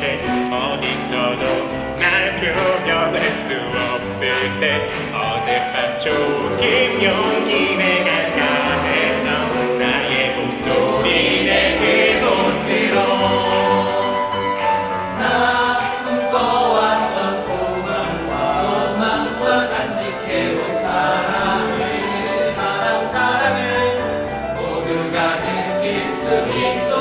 때 어디서도 날 표현할 수 없을 때 어젯밤 조금 용기 내가 했던 나의 목소리 내 그곳으로. 꿈꿔왔던 소망과 소망과 간직해온 사랑을 사랑 사랑을 모두가 느낄 수 있도록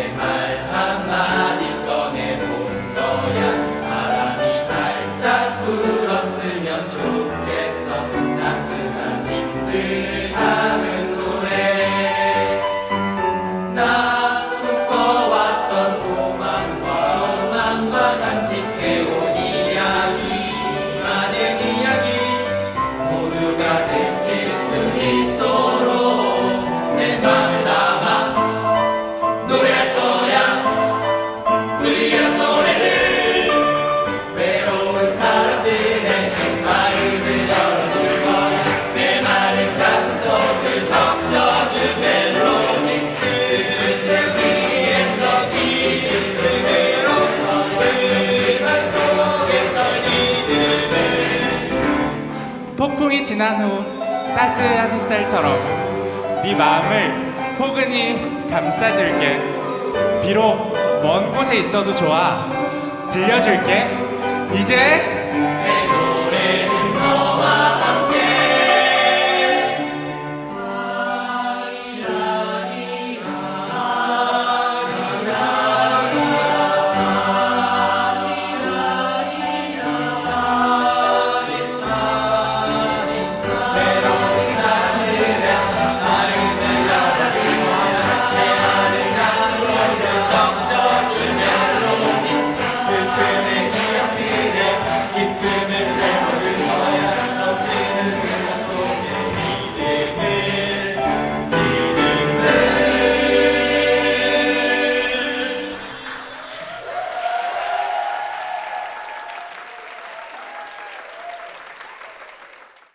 어 폭풍이 지난 후 따스한 햇살처럼 네 마음을 포근히 감싸줄게. 비록 먼 곳에 있어도 좋아. 들려줄게. 이제 keep it.